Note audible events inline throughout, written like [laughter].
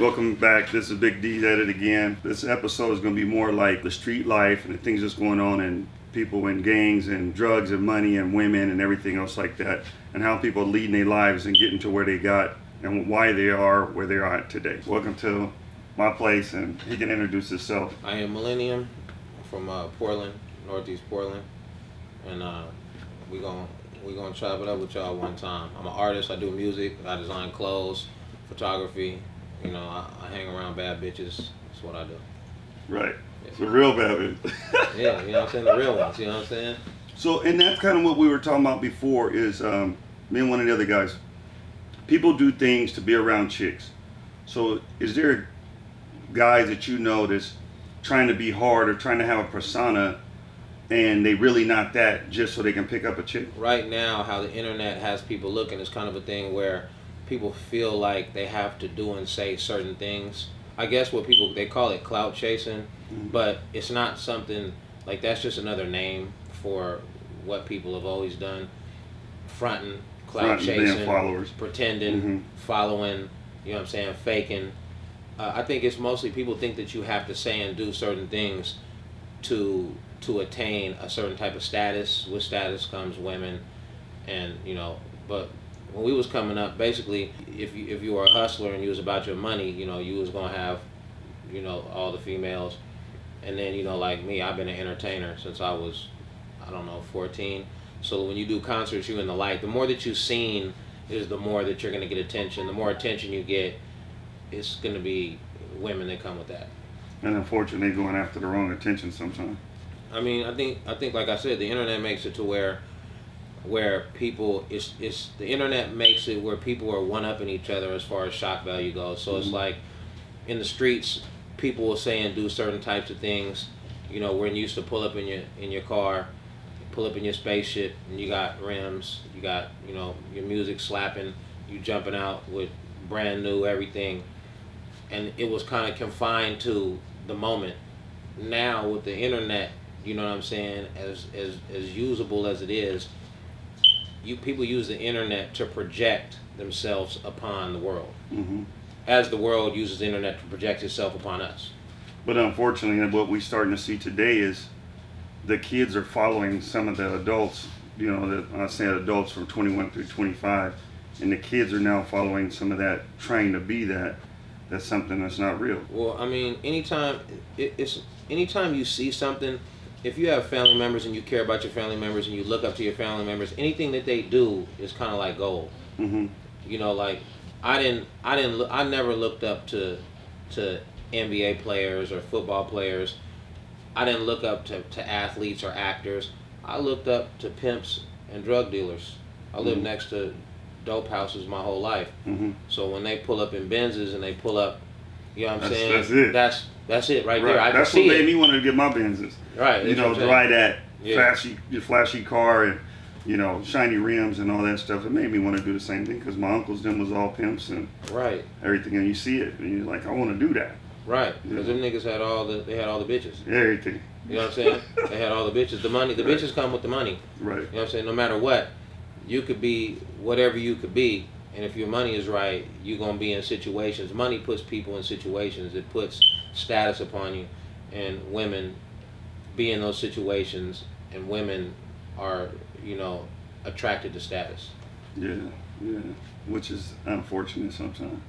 Welcome back. This is Big D at it again. This episode is going to be more like the street life and the things that's going on and people in gangs and drugs and money and women and everything else like that, and how people are leading their lives and getting to where they got and why they are where they are today. Welcome to my place, and he can introduce himself. I am Millennium from uh, Portland, Northeast Portland, and uh, we gon' we gonna chop it up with y'all one time. I'm an artist. I do music. I design clothes, photography. You know, I, I hang around bad bitches. That's what I do. Right. It's a real bad one. [laughs] Yeah, you know what I'm saying? The real ones. You know what I'm saying? So, and that's kind of what we were talking about before. Is um, me and one of the other guys. People do things to be around chicks. So, is there guys that you know that's trying to be hard or trying to have a persona, and they really not that just so they can pick up a chick? Right now, how the internet has people looking is kind of a thing where people feel like they have to do and say certain things. I guess what people they call it clout chasing, but it's not something like that's just another name for what people have always done. Fronting, clout Fronting, chasing, followers. pretending, Mhm. following, you know what I'm saying, faking. Uh, I think it's mostly people think that you have to say and do certain things to to attain a certain type of status. With status comes women, and you know. But when we was coming up, basically, if you if you were a hustler and you was about your money, you know, you was gonna have, you know, all the females, and then you know, like me, I've been an entertainer since I was, I don't know, 14. So when you do concerts, you in the light. The more that you've seen is the more that you're gonna get attention. The more attention you get, it's gonna be women that come with that. And unfortunately, going after the wrong attention sometimes. I mean, I think I think like I said, the internet makes it to where where people it's it's the internet makes it where people are one upping each other as far as shock value goes. So it's Mhm. like in the streets, people will say and do certain types of things. You know, when you used to pull up in your in your car, pull up in your spaceship, and you got rims, you got you know your music slapping, you jumping out with brand new everything, and it was kind of confined to the moment. Now with the internet, you know what I'm saying, as as as usable as it is, you people use the internet to project themselves upon the world, hmm as the world uses the internet to project itself upon us. But unfortunately, what we're starting to see today is the kids are following some of the adults. You know, the, I say adults from 21 through 25, and the kids are now following some of that, trying to be that. That's something that's not real. Well, I mean, anytime it, it's anytime you see something, if you have family members and you care about your family members and you look up to your family members, anything that they do is kind of like gold. hmm You know, like I didn't, I didn't, look, I never looked up to, to NBA players or football players. I didn't look up to, to athletes or actors. I looked up to pimps and drug dealers. I lived Mhm. next to dope houses my whole life. hmm So when they pull up in Benzes and they pull up, you know what I'm That's- saying? that's it. That's that's it right, Right. there. I That's what made it. me want to get my Benzes. Right. You know, what I'm saying. ride that Yeah. flashy, flashy car and you know, shiny rims and all that stuff. It made me want to do the same thing because my uncles them was all pimps and Right. everything, and you see it, and you're like, I want to do that. Right. Because Yeah. them niggas had all the they had all the bitches. Everything. You know what I'm saying? they had all the bitches. The money. The Right. bitches come with the money. Right. You know what I'm saying? No matter what, you could be whatever you could be, and if your money is right, you're gonna be in situations. Money puts people in situations. It puts status upon you, and women be in those situations, and women are, you know, attracted to status. Yeah. Yeah. Which is unfortunate sometimes.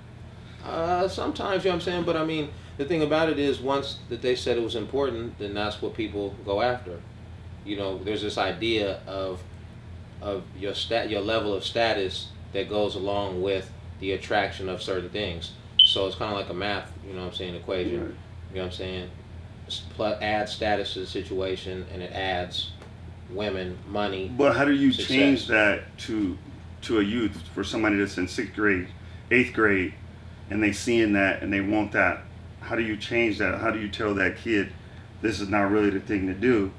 Uh, sometimes, you know what I'm saying? But I mean, the thing about it is, once that they said it was important, then that's what people go after. You know, there's this idea of of your stat, your level of status that goes along with the attraction of certain things. So it's kind of like a math, you know what I'm saying, equation. Right. You know what I'm saying? Plus, add status to the situation, and it adds women, money. But how do you Success. change that to to a youth for somebody that's in sixth grade, eighth grade, and they seeing that and they want that? How do you change that? How do you tell that kid this is not really the thing to do?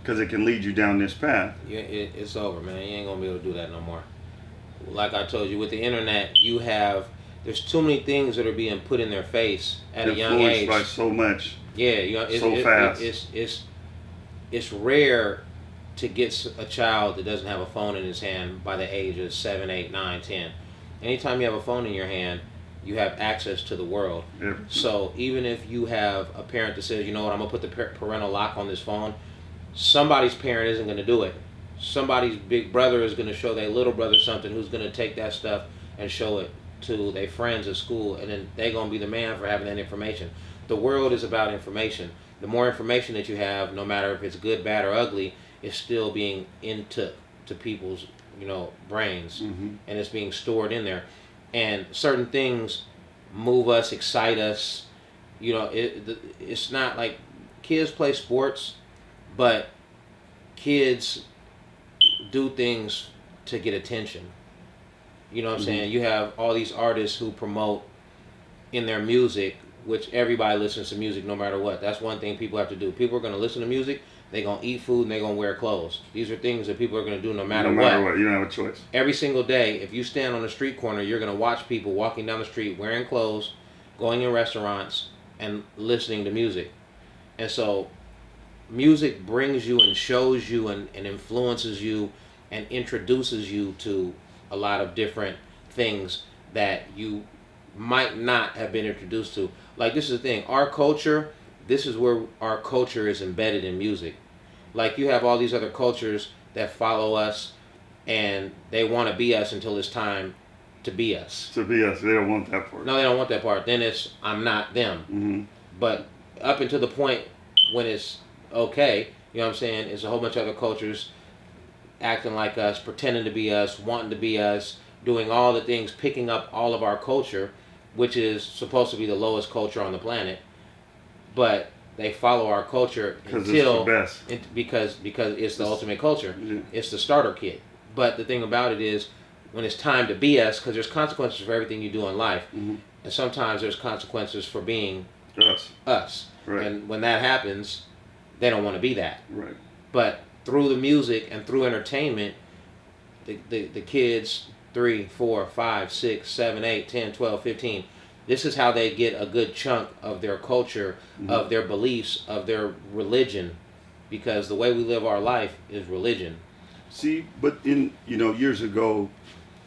Because it can lead you down this path. Yeah, it, it's over, man. You ain't gonna be able to do that no more. Like I told you, with the internet, you have there's too many things that are being put in their face at a young age. by so much. Yeah, you know, it's, so it- fast. It, it's it's it's rare to get a child that doesn't have a phone in his hand by the age of seven, eight, nine, ten. Anytime you have a phone in your hand, you have access to the world. Yeah. So even if you have a parent that says, you know what, I'm gonna put the parental lock on this phone, somebody's parent isn't gonna do it. Somebody's big brother is gonna show their little brother something who's gonna take that stuff and show it to their friends at school, and then they're gonna be the man for having that information. The world is about information. The more information that you have, no matter if it's good, bad, or ugly, is still being into to people's you know brains, hmm and it's being stored in there. And certain things move us, excite us. You know, it, it's not like kids play sports, but kids do things to get attention. You know what I'm Mhm. saying? You have all these artists who promote in their music, which everybody listens to music no matter what. That's one thing people have to do. People are going to listen to music, they're going to eat food, and they're going to wear clothes. These are things that people are going to do no matter, no what matter what. you don't have a choice. every single day, if you stand on a street corner, you're going to watch people walking down the street wearing clothes, going in restaurants, and listening to music. And so, music brings you and shows you and, and influences you and introduces you to a lot of different things that you might not have been introduced to. Like, this is the thing our culture, this is where our culture is embedded in music. Like, you have all these other cultures that follow us and they want to be us until it's time to be us. To be us, they don't want that part. No, they don't want that part. Then it's I'm not them. hmm But up until the point when it's okay, you know what I'm saying? It's a whole bunch of other cultures acting like us, pretending to be us, wanting to be us, doing all the things, picking up all of our culture, which is supposed to be the lowest culture on the planet. But they follow our culture it's until the best. it, because because it's the ultimate culture. Yeah. It's the starter kit. But the thing about it is, when it's time to be us, because there's consequences for everything you do in life, Mhm. and sometimes there's consequences for being Us. us. Right. And when that happens, they don't want to be that. Right. But through the music and through entertainment, the, the, the kids, three, four, five, six, seven, eight, ten, twelve, fifteen, this is how they get a good chunk of their culture, mm-hmm. of their beliefs, of their religion. Because the way we live our life is religion. See, but in you know years ago,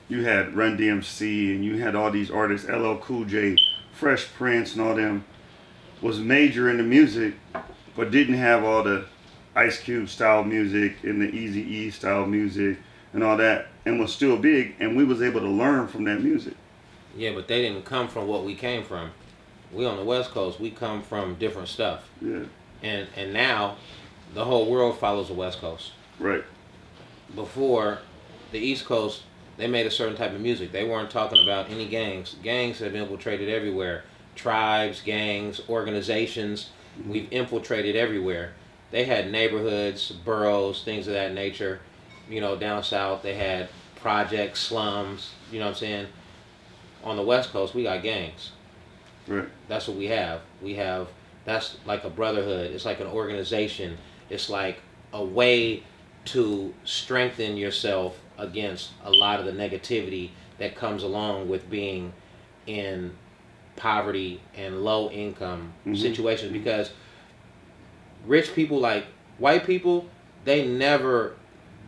you had Run DMC and you had all these artists, LL Cool J, Fresh Prince, and all them was major in the music, but didn't have all the Ice Cube style music and the Easy E style music and all that, and was still big, and we was able to learn from that music. Yeah, but they didn't come from what we came from. We on the West Coast, we come from different stuff. Yeah, And and now the whole world follows the West Coast. right. before the East Coast, they made a certain type of music. They weren't talking about any gangs. Gangs have infiltrated everywhere. Tribes, gangs, organizations. We've infiltrated everywhere. They had neighborhoods, boroughs, things of that nature. You know, down south they had projects, slums. You know what I'm saying? On the West Coast, we got gangs. Right. That's what we have. We have that's like a brotherhood. It's like an organization. It's like a way to strengthen yourself against a lot of the negativity that comes along with being in poverty and low income Mhm. situations because rich people like white people they never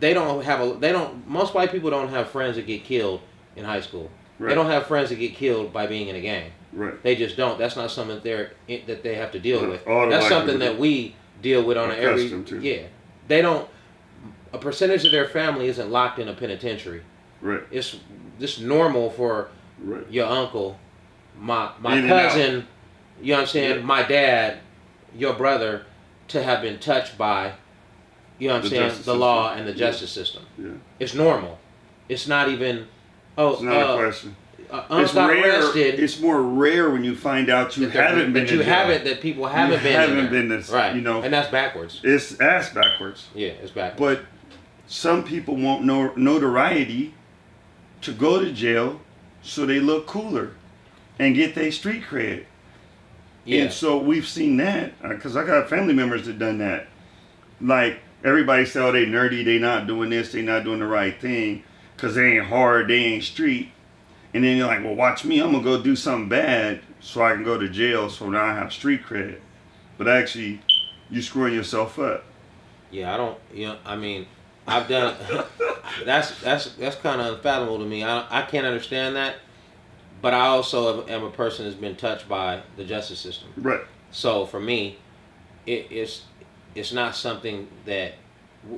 they don't have a they don't most white people don't have friends that get killed in high school Right. they don't have friends that get killed by being in a gang Right. they just don't. That's not something that they're that they have to deal Right. with. All That's something that we deal with on a every. To. Yeah, they don't. A percentage of their family isn't locked in a penitentiary. Right. It's just normal for Right. your uncle, my my In cousin, you know what I'm saying, Yeah. my dad, your brother, to have been touched by, you know what I'm The saying, the justice law and the Yeah. justice system. Yeah. It's normal. It's not even. Oh, It's not uh, a question. uh, It's rare. arrested. It's more rare when you find out you haven't been. that you haven't that people haven't been haven't been this- right you know. and that's backwards It's ass backwards. yeah it's backwards But some people want no notoriety to go to jail so they look cooler and get their street cred. Yeah And so we've seen that uh, because I got family members that done that. Like everybody say, "Oh, they nerdy. They not doing this. They not doing the right thing because they ain't hard. They ain't street." And then you're like, "Well, watch me. I'm gonna go do something bad so I can go to jail. So now I have street cred." But actually, you screwing yourself up. yeah i don't you know i mean i've done [laughs] that's that's that's kind of unfathomable to me i, I can't understand that but I also am a person that's been touched by the justice system. Right. So for me, it, it's it's not something that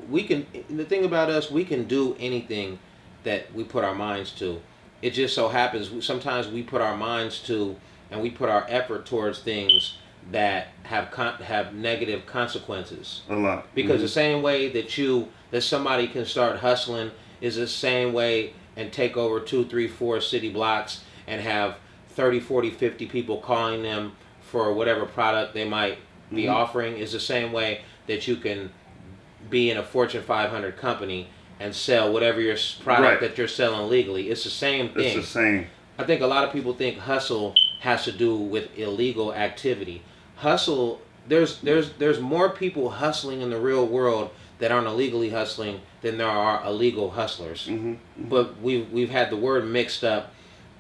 we can. The thing about us, we can do anything that we put our minds to. It just so happens sometimes we put our minds to and we put our effort towards things that have con- have negative consequences. A lot. Because Mhm. the same way that you that somebody can start hustling is the same way and take over two, three, four city blocks and have 30, 40, 50 people calling them for whatever product they might be Mhm. offering is the same way that you can be in a Fortune 500 company and sell whatever your product Right. that you're selling legally. It's the same thing. it's the same. I think a lot of people think hustle has to do with illegal activity. Hustle there's there's there's more people hustling in the real world that aren't illegally hustling than there are illegal hustlers. hmm But we've we've had the word mixed up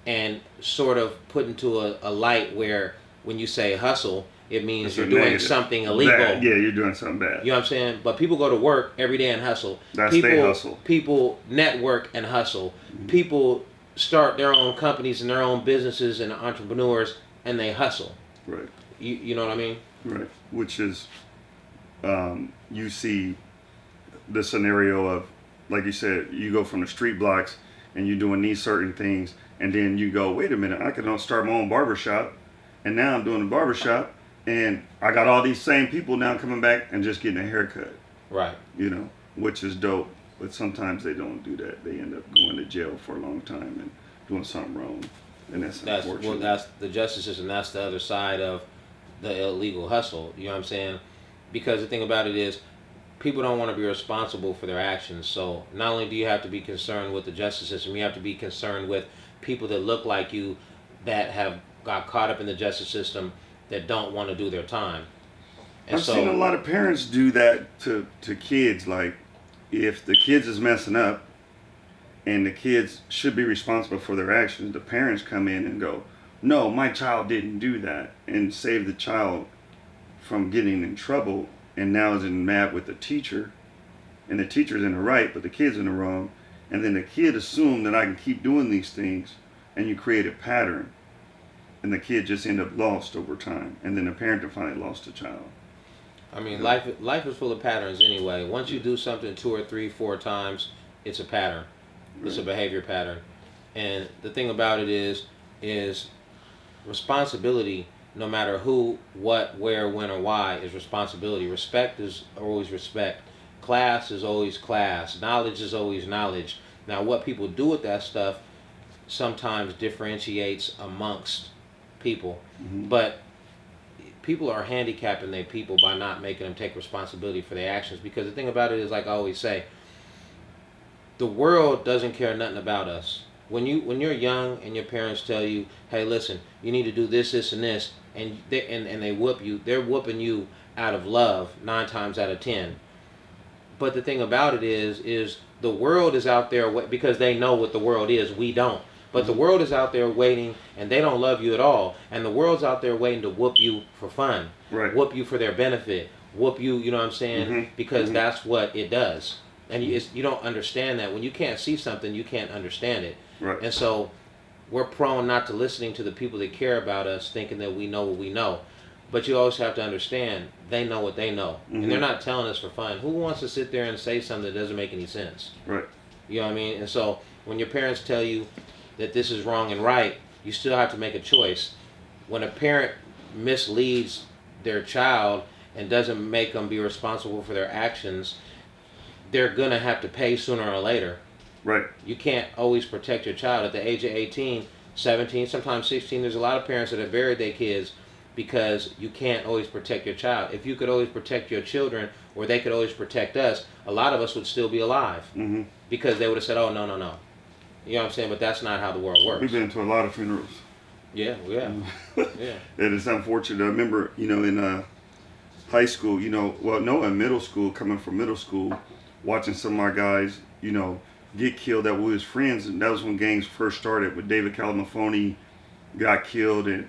and sort of put into a, a light where when you say hustle, it means It's you're doing negative. something illegal. Bad. Yeah, you're doing something bad. You know what I'm saying? But people go to work every day and hustle. That's people, they hustle. People network and hustle. People start their own companies and their own businesses and entrepreneurs and they hustle. Right. You, you know what I mean? Right. Which is, um, you see the scenario of, like you said, you go from the street blocks and you're doing these certain things, and then you go, wait a minute, I can start my own barber shop, and now I'm doing a barber shop, and I got all these same people now coming back and just getting a haircut, Right. you know, which is dope. But sometimes they don't do that. They end up going to jail for a long time and doing something wrong, and that's, That's unfortunate. well, that's the justice system. That's the other side of the illegal hustle. You know what I'm saying? Because the thing about it is, people don't want to be responsible for their actions. So not only do you have to be concerned with the justice system, you have to be concerned with people that look like you, that have got caught up in the justice system, that don't want to do their time. And I've so, seen a lot of parents do that to, to kids. Like, if the kids is messing up, and the kids should be responsible for their actions, the parents come in and go, "No, my child didn't do that," and save the child from getting in trouble. And now is in mad with the teacher, and the teacher's in the right, but the kid's in the wrong. And then the kid assumed that I can keep doing these things, and you create a pattern, and the kid just end up lost over time. And then the parent finally lost the child. I mean, life life is full of patterns anyway. Once you do something two or three, four times, it's a pattern. It's a behavior pattern. And the thing about it is, is responsibility. No matter who, what, where, when, or why, is responsibility. Respect is always respect. Class is always class. Knowledge is always knowledge. Now, what people do with that stuff sometimes differentiates amongst people, Mhm. but people are handicapping their people by not making them take responsibility for their actions because the thing about it is like I always say the world doesn't care nothing about us when you when you're young and your parents tell you hey listen you need to do this this and this and they and, and they whoop you they're whooping you out of love nine times out of ten but the thing about it is is the world is out there because they know what the world is we don't. But the world is out there waiting and they don't love you at all. And the world's out there waiting to whoop you for fun Right. whoop you for their benefit whoop you you know what i'm saying? Mhm, because mhm. that's what it does. And you, it's, you don't understand that. When you can't see something you can't understand it. Right. and so we're prone not to listening to the people that care about us thinking that we know what we know but you always have to understand they know what they know. And they're Mhm. not telling us for fun. Who wants to sit there and say something that doesn't make any sense? Right. you know what i mean? And so when your parents tell you that this is wrong and right you still have to make a choice. When a parent misleads their child and doesn't make them be responsible for their actions they're gonna have to pay sooner or later. Right. you can't always protect your child. At the age of 18 17 sometimes 16 there's a lot of parents that have buried their kids because you can't always protect your child if you could always protect your children or they could always protect us a lot of us would still be alive hmm because they would have said oh no no no you know what i'm saying but that's not how the world works. We've been to a lot of funerals. yeah [laughs] yeah yeah [laughs] It is unfortunate. I remember, you know, in uh, high school, you know, well, no, in middle school, coming from middle school, watching some of my guys, you know, get killed that we was friends, and that was when gangs first started. With David Calamafoni got killed, and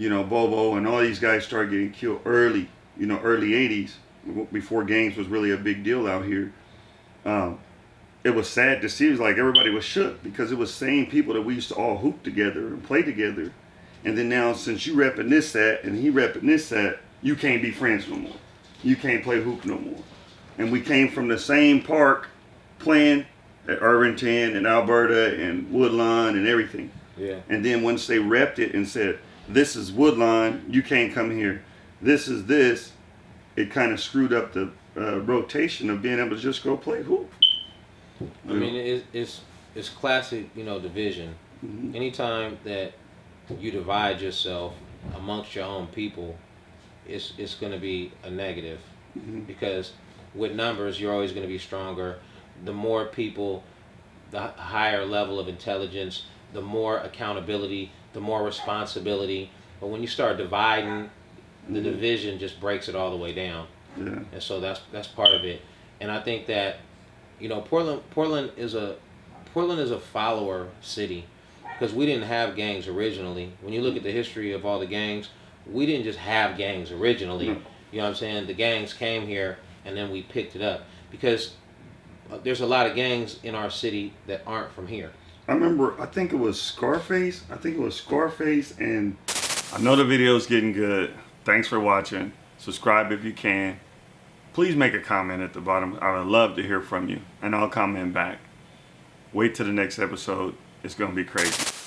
you know, Bobo and all these guys started getting killed early, you know, early '80s, before gangs was really a big deal out here. Um, it was sad to see. It was like everybody was shook because it was same people that we used to all hoop together and play together. And then now, since you repping this set and he repping this set, you can't be friends no more. You can't play hoop no more. And we came from the same park playing at Irvington and Alberta and Woodlawn and everything. Yeah. And then once they repped it and said, this is Woodlawn, you can't come here. This is this, it kind of screwed up the uh, rotation of being able to just go play hoop. I mean, it's it's it's classic, you know, division. Mhm. Anytime that you divide yourself amongst your own people, it's it's going to be a negative Mhm. because with numbers you're always going to be stronger. The more people, the higher level of intelligence, the more accountability, the more responsibility. But when you start dividing, the division just breaks it all the way down yeah. and so that's that's part of it. And I think that you know Portland Portland is a Portland is a follower city because we didn't have gangs originally. When you look at the history of all the gangs, we didn't just have gangs originally. No. You know what I'm saying? The gangs came here and then we picked it up because uh, there's a lot of gangs in our city that aren't from here. I remember, I think it was Scarface. I think it was Scarface, and I know the video's getting good. Thanks for watching. Subscribe if you can. Please make a comment at the bottom. I would love to hear from you, and I'll comment back. Wait till the next episode. It's going to be crazy.